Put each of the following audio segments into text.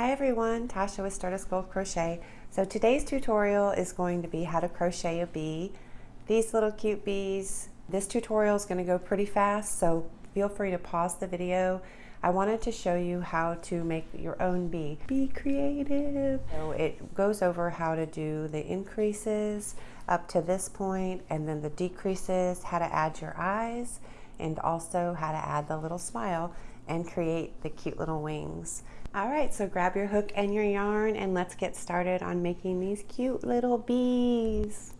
Hi everyone, Tasha with Stardust Gold Crochet. So today's tutorial is going to be how to crochet a bee. These little cute bees, this tutorial is going to go pretty fast, so feel free to pause the video. I wanted to show you how to make your own bee. Be creative! So it goes over how to do the increases up to this point and then the decreases, how to add your eyes, and also how to add the little smile and create the cute little wings. All right, so grab your hook and your yarn and let's get started on making these cute little bees.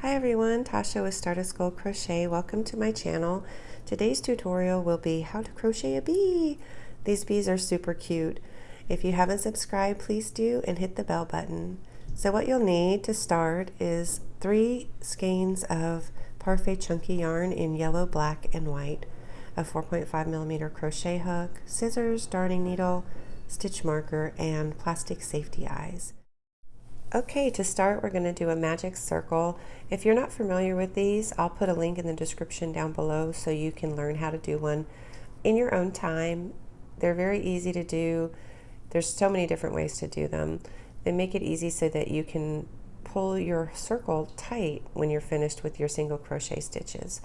Hi everyone, Tasha with Stardust Gold Crochet. Welcome to my channel. Today's tutorial will be how to crochet a bee. These bees are super cute. If you haven't subscribed, please do and hit the bell button. So what you'll need to start is three skeins of Parfait Chunky yarn in yellow, black, and white a 4.5 millimeter crochet hook, scissors, darning needle, stitch marker, and plastic safety eyes. Okay, to start we're going to do a magic circle. If you're not familiar with these, I'll put a link in the description down below so you can learn how to do one in your own time. They're very easy to do. There's so many different ways to do them. They make it easy so that you can pull your circle tight when you're finished with your single crochet stitches.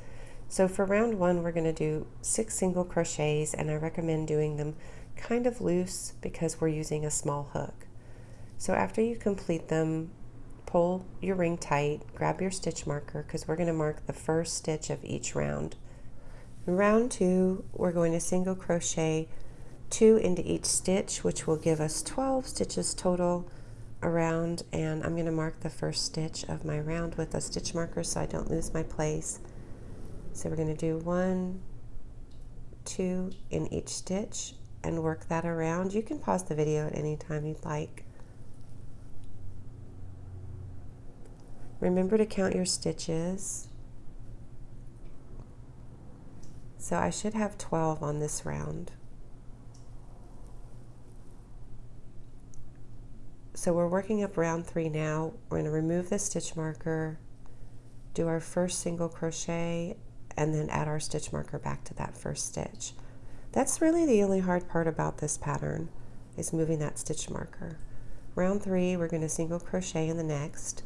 So for round one, we're going to do six single crochets and I recommend doing them kind of loose because we're using a small hook. So after you complete them, pull your ring tight, grab your stitch marker because we're going to mark the first stitch of each round. In round two, we're going to single crochet two into each stitch, which will give us 12 stitches total around and I'm going to mark the first stitch of my round with a stitch marker so I don't lose my place. So we're going to do one, two in each stitch and work that around. You can pause the video at any time you'd like. Remember to count your stitches. So I should have 12 on this round. So we're working up round three now. We're going to remove the stitch marker, do our first single crochet and then add our stitch marker back to that first stitch. That's really the only hard part about this pattern is moving that stitch marker. Round three, we're going to single crochet in the next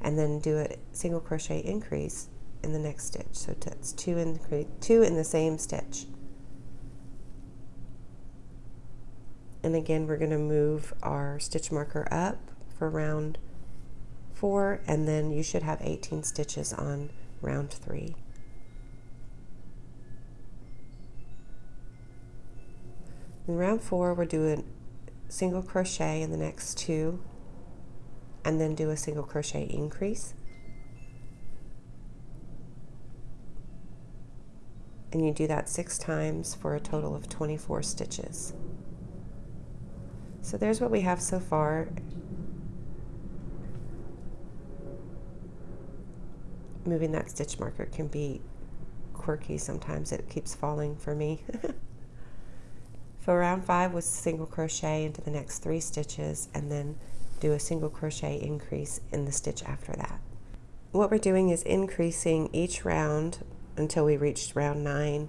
and then do a single crochet increase in the next stitch. So that's two in, two in the same stitch. And again, we're going to move our stitch marker up for round four, and then you should have 18 stitches on round three. In round four, we're doing single crochet in the next two and then do a single crochet increase. And you do that six times for a total of 24 stitches. So there's what we have so far. Moving that stitch marker can be quirky sometimes. It keeps falling for me. For round five was single crochet into the next three stitches and then do a single crochet increase in the stitch after that. What we're doing is increasing each round until we reach round nine.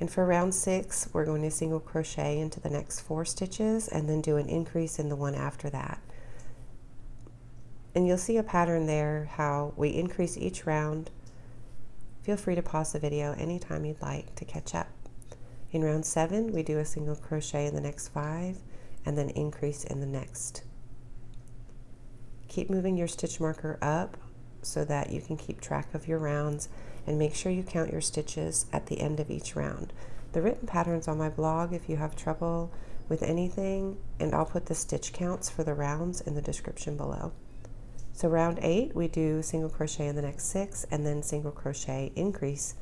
And for round six, we're going to single crochet into the next four stitches and then do an increase in the one after that. And you'll see a pattern there how we increase each round. Feel free to pause the video anytime you'd like to catch up. In round seven, we do a single crochet in the next five and then increase in the next. Keep moving your stitch marker up so that you can keep track of your rounds and make sure you count your stitches at the end of each round. The written pattern's on my blog if you have trouble with anything, and I'll put the stitch counts for the rounds in the description below. So round eight, we do single crochet in the next six and then single crochet increase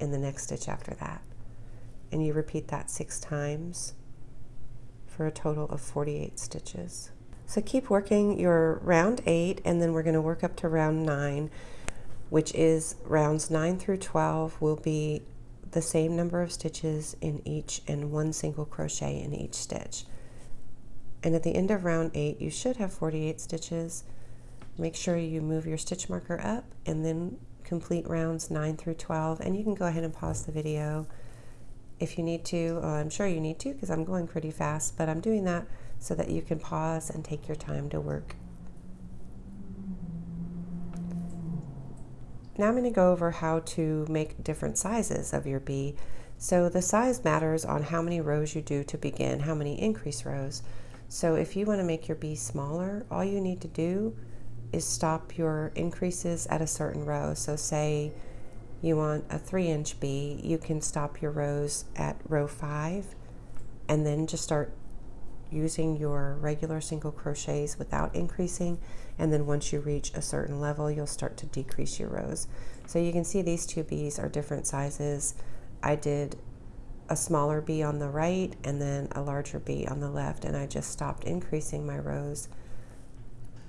in the next stitch after that and you repeat that six times for a total of 48 stitches. So keep working your round eight and then we're going to work up to round nine which is rounds 9 through 12 will be the same number of stitches in each and one single crochet in each stitch. And at the end of round 8 you should have 48 stitches. Make sure you move your stitch marker up and then complete rounds 9 through 12 and you can go ahead and pause the video if you need to. Uh, I'm sure you need to because I'm going pretty fast, but I'm doing that so that you can pause and take your time to work. Now I'm going to go over how to make different sizes of your bee. So the size matters on how many rows you do to begin, how many increase rows. So if you want to make your bee smaller, all you need to do is stop your increases at a certain row. So say you want a three inch bee, you can stop your rows at row five and then just start using your regular single crochets without increasing and then once you reach a certain level you'll start to decrease your rows. So you can see these two bees are different sizes. I did a smaller bee on the right and then a larger bee on the left and I just stopped increasing my rows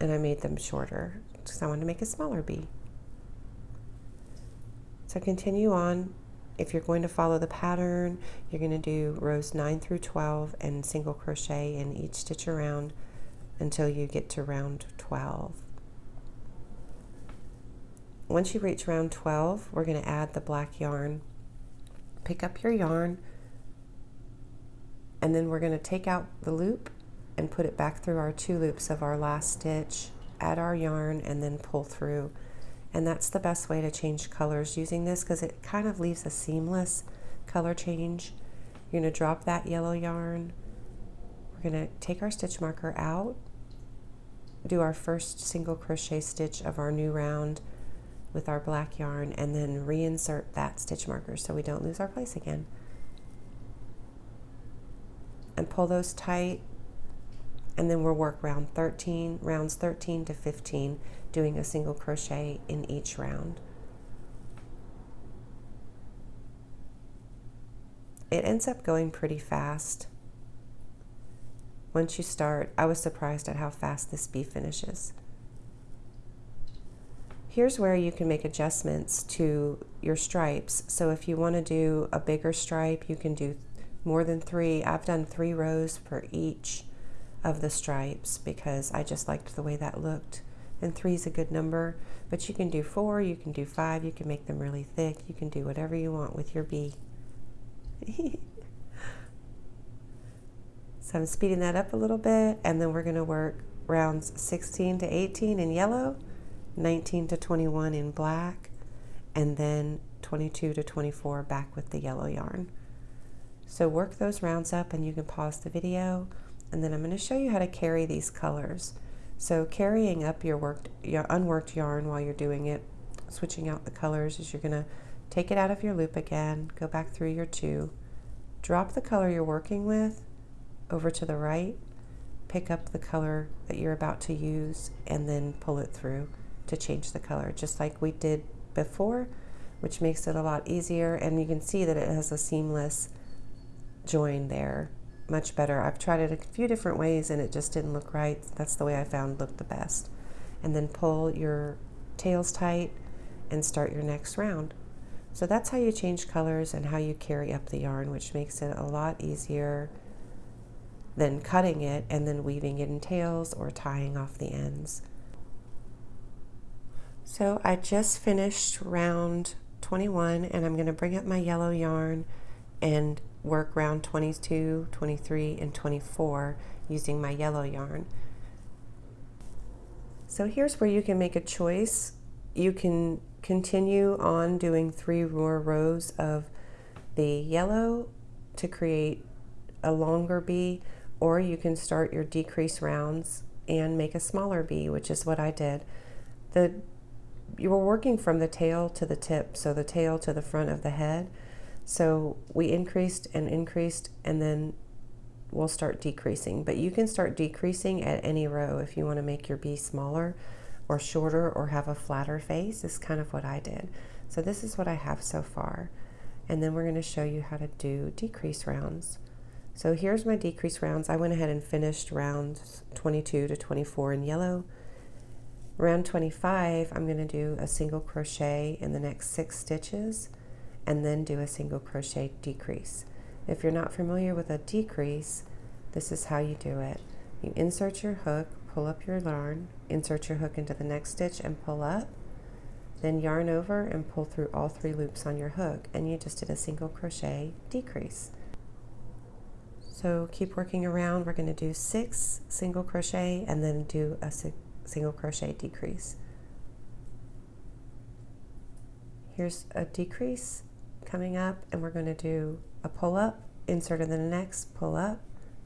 and I made them shorter because I wanted to make a smaller bee. So continue on. If you're going to follow the pattern, you're going to do rows 9 through 12 and single crochet in each stitch around until you get to round 12. Once you reach round 12, we're going to add the black yarn. Pick up your yarn, and then we're going to take out the loop and put it back through our two loops of our last stitch, add our yarn, and then pull through. And that's the best way to change colors using this because it kind of leaves a seamless color change. You're going to drop that yellow yarn. We're going to take our stitch marker out, do our first single crochet stitch of our new round with our black yarn, and then reinsert that stitch marker so we don't lose our place again. And pull those tight and then we'll work round 13, rounds 13 to 15, doing a single crochet in each round. It ends up going pretty fast. Once you start, I was surprised at how fast this bee finishes. Here's where you can make adjustments to your stripes. So if you want to do a bigger stripe, you can do more than three. I've done three rows for each of the stripes because I just liked the way that looked. And three is a good number, but you can do four, you can do five, you can make them really thick, you can do whatever you want with your bee. so I'm speeding that up a little bit, and then we're going to work rounds 16 to 18 in yellow, 19 to 21 in black, and then 22 to 24 back with the yellow yarn. So work those rounds up and you can pause the video and then I'm going to show you how to carry these colors. So carrying up your worked, your unworked yarn while you're doing it, switching out the colors is you're going to take it out of your loop again, go back through your two, drop the color you're working with over to the right, pick up the color that you're about to use, and then pull it through to change the color, just like we did before, which makes it a lot easier. And you can see that it has a seamless join there much better. I've tried it a few different ways and it just didn't look right. That's the way I found looked the best. And then pull your tails tight and start your next round. So that's how you change colors and how you carry up the yarn, which makes it a lot easier than cutting it and then weaving it in tails or tying off the ends. So I just finished round 21 and I'm going to bring up my yellow yarn and work round 22, 23, and 24 using my yellow yarn. So here's where you can make a choice. You can continue on doing three more rows of the yellow to create a longer bee, or you can start your decrease rounds and make a smaller bee, which is what I did. The you were working from the tail to the tip, so the tail to the front of the head. So we increased and increased and then we'll start decreasing. But you can start decreasing at any row if you want to make your bee smaller or shorter or have a flatter face is kind of what I did. So this is what I have so far. And then we're going to show you how to do decrease rounds. So here's my decrease rounds. I went ahead and finished rounds 22 to 24 in yellow. Round 25, I'm going to do a single crochet in the next six stitches and then do a single crochet decrease. If you're not familiar with a decrease, this is how you do it. You insert your hook, pull up your yarn, insert your hook into the next stitch and pull up, then yarn over and pull through all three loops on your hook and you just did a single crochet decrease. So keep working around. We're going to do six single crochet and then do a single crochet decrease. Here's a decrease coming up and we're going to do a pull up, insert in the next, pull up,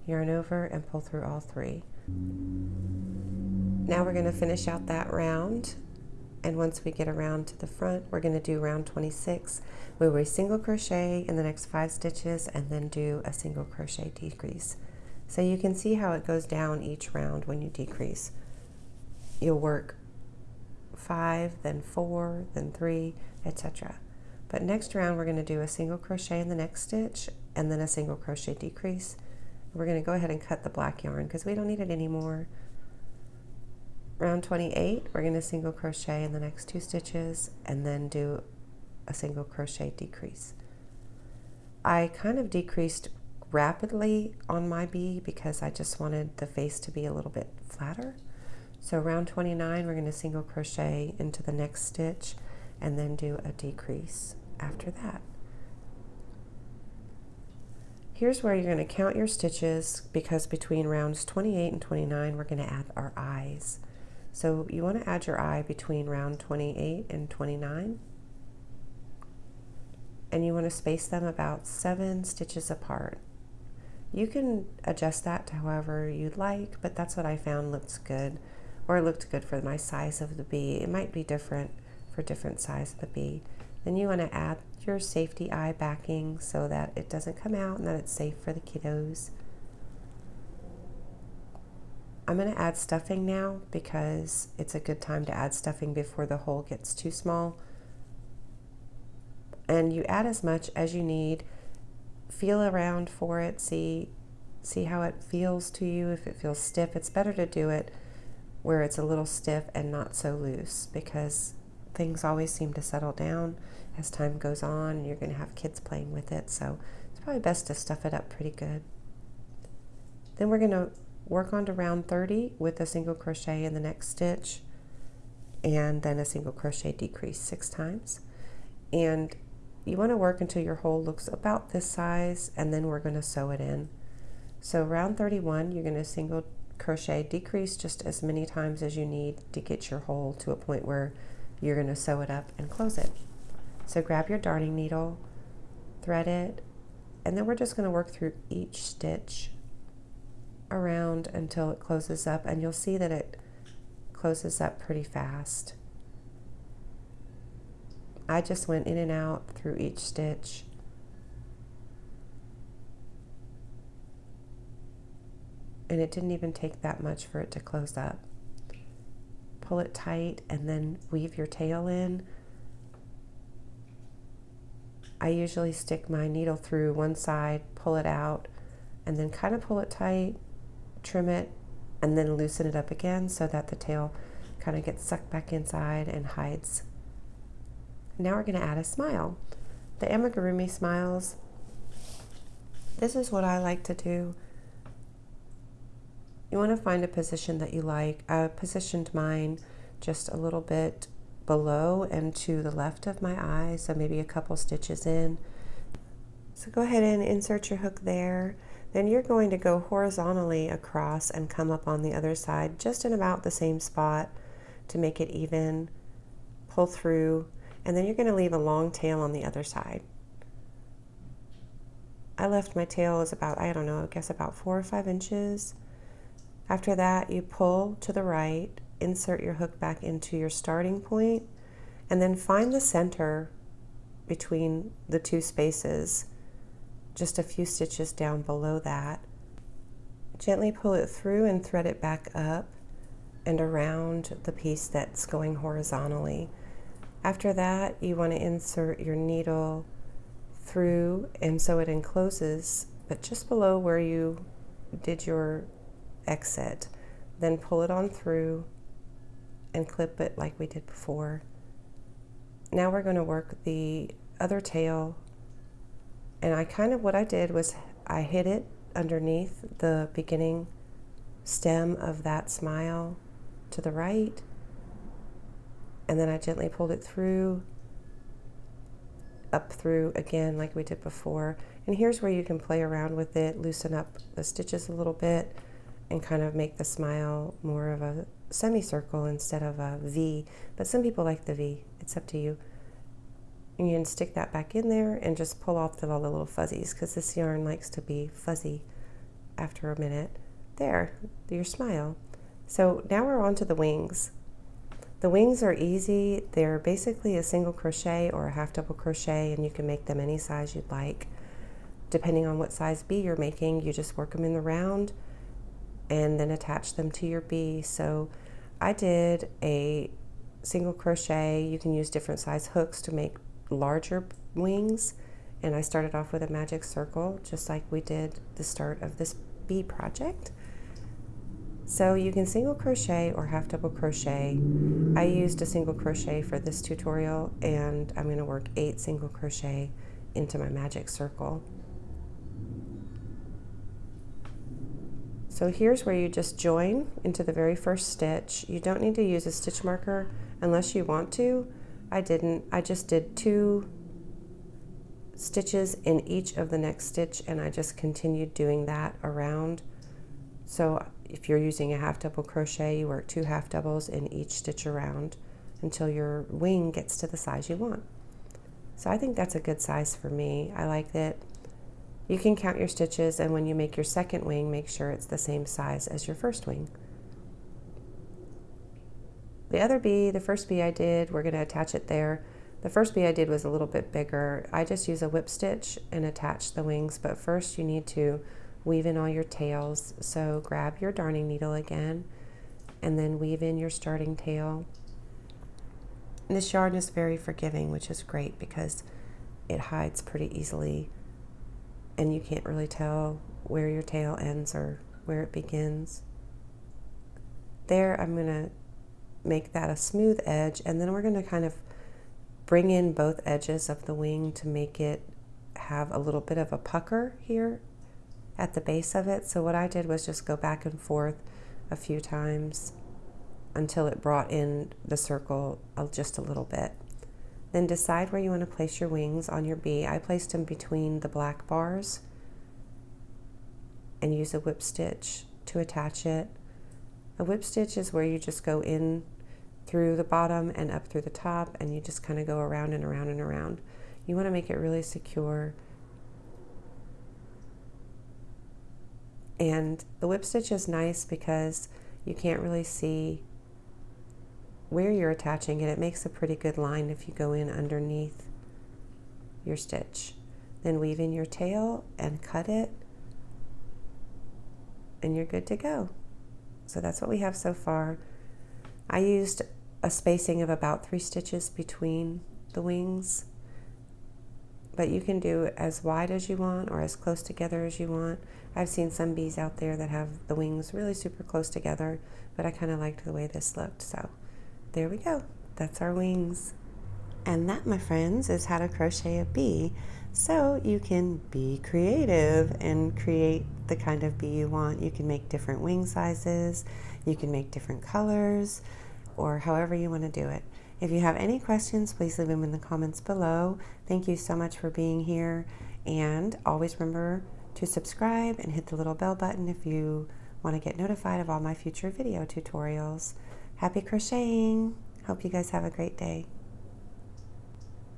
yarn over and pull through all three. Now we're going to finish out that round and once we get around to the front we're going to do round 26 where we single crochet in the next five stitches and then do a single crochet decrease. So you can see how it goes down each round when you decrease. You'll work five then four then three etc but next round we're going to do a single crochet in the next stitch and then a single crochet decrease. We're going to go ahead and cut the black yarn because we don't need it anymore. Round 28 we're going to single crochet in the next two stitches and then do a single crochet decrease. I kind of decreased rapidly on my bee because I just wanted the face to be a little bit flatter. So round 29 we're going to single crochet into the next stitch and then do a decrease after that Here's where you're going to count your stitches because between rounds 28 and 29 we're going to add our eyes. So you want to add your eye between round 28 and 29. And you want to space them about seven stitches apart. You can adjust that to however you'd like, but that's what I found looks good, or looked good for my size of the bee. It might be different for different size of the bee. Then you want to add your safety eye backing so that it doesn't come out and that it's safe for the kiddos. I'm going to add stuffing now because it's a good time to add stuffing before the hole gets too small. And you add as much as you need. Feel around for it. See, see how it feels to you. If it feels stiff, it's better to do it where it's a little stiff and not so loose because things always seem to settle down as time goes on and you're going to have kids playing with it. So it's probably best to stuff it up pretty good. Then we're going to work on to round 30 with a single crochet in the next stitch and then a single crochet decrease six times and you want to work until your hole looks about this size and then we're going to sew it in so round 31 you're going to single crochet decrease just as many times as you need to get your hole to a point where you're going to sew it up and close it so grab your darning needle thread it and then we're just going to work through each stitch around until it closes up and you'll see that it closes up pretty fast. I just went in and out through each stitch. And it didn't even take that much for it to close up. Pull it tight and then weave your tail in. I usually stick my needle through one side, pull it out, and then kind of pull it tight trim it and then loosen it up again so that the tail kind of gets sucked back inside and hides. Now we're going to add a smile. The amigurumi smiles, this is what I like to do. You want to find a position that you like. I positioned mine just a little bit below and to the left of my eye, so maybe a couple stitches in. So go ahead and insert your hook there then you're going to go horizontally across and come up on the other side just in about the same spot to make it even. Pull through, and then you're going to leave a long tail on the other side. I left my tail as about, I don't know, I guess about four or five inches. After that, you pull to the right, insert your hook back into your starting point, and then find the center between the two spaces just a few stitches down below that. Gently pull it through and thread it back up and around the piece that's going horizontally. After that, you want to insert your needle through and so it encloses, but just below where you did your exit. Then pull it on through and clip it like we did before. Now we're going to work the other tail and I kind of, what I did was I hid it underneath the beginning stem of that smile to the right. and then I gently pulled it through, up through again like we did before. And here's where you can play around with it, loosen up the stitches a little bit, and kind of make the smile more of a semicircle instead of a V. But some people like the V. It's up to you. And you can stick that back in there and just pull off the, all the little fuzzies because this yarn likes to be fuzzy after a minute. There, your smile. So now we're on to the wings. The wings are easy. They're basically a single crochet or a half double crochet and you can make them any size you'd like. Depending on what size bee you're making, you just work them in the round and then attach them to your bee. So I did a single crochet. You can use different size hooks to make larger wings. And I started off with a magic circle, just like we did the start of this bee project. So you can single crochet or half double crochet. I used a single crochet for this tutorial and I'm going to work eight single crochet into my magic circle. So here's where you just join into the very first stitch. You don't need to use a stitch marker unless you want to. I didn't. I just did two stitches in each of the next stitch and I just continued doing that around. So if you're using a half double crochet, you work two half doubles in each stitch around until your wing gets to the size you want. So I think that's a good size for me. I like it. You can count your stitches and when you make your second wing, make sure it's the same size as your first wing. The other bee, the first bee I did, we're going to attach it there. The first bee I did was a little bit bigger. I just use a whip stitch and attach the wings, but first you need to weave in all your tails. So grab your darning needle again and then weave in your starting tail. And this yarn is very forgiving, which is great because it hides pretty easily and you can't really tell where your tail ends or where it begins. There, I'm going to make that a smooth edge and then we're going to kind of bring in both edges of the wing to make it have a little bit of a pucker here at the base of it. So what I did was just go back and forth a few times until it brought in the circle just a little bit. Then decide where you want to place your wings on your bee. I placed them between the black bars and use a whip stitch to attach it. A whip stitch is where you just go in through the bottom and up through the top and you just kind of go around and around and around. You want to make it really secure And the whip stitch is nice because you can't really see where you're attaching it. It makes a pretty good line if you go in underneath your stitch. Then weave in your tail and cut it and you're good to go. So that's what we have so far. I used a spacing of about three stitches between the wings, but you can do as wide as you want or as close together as you want. I've seen some bees out there that have the wings really super close together, but I kind of liked the way this looked. So there we go. That's our wings. And that, my friends, is how to crochet a bee. So you can be creative and create the kind of bee you want. You can make different wing sizes, you can make different colors, or however you want to do it. If you have any questions, please leave them in the comments below. Thank you so much for being here. And always remember to subscribe and hit the little bell button if you want to get notified of all my future video tutorials. Happy crocheting! Hope you guys have a great day.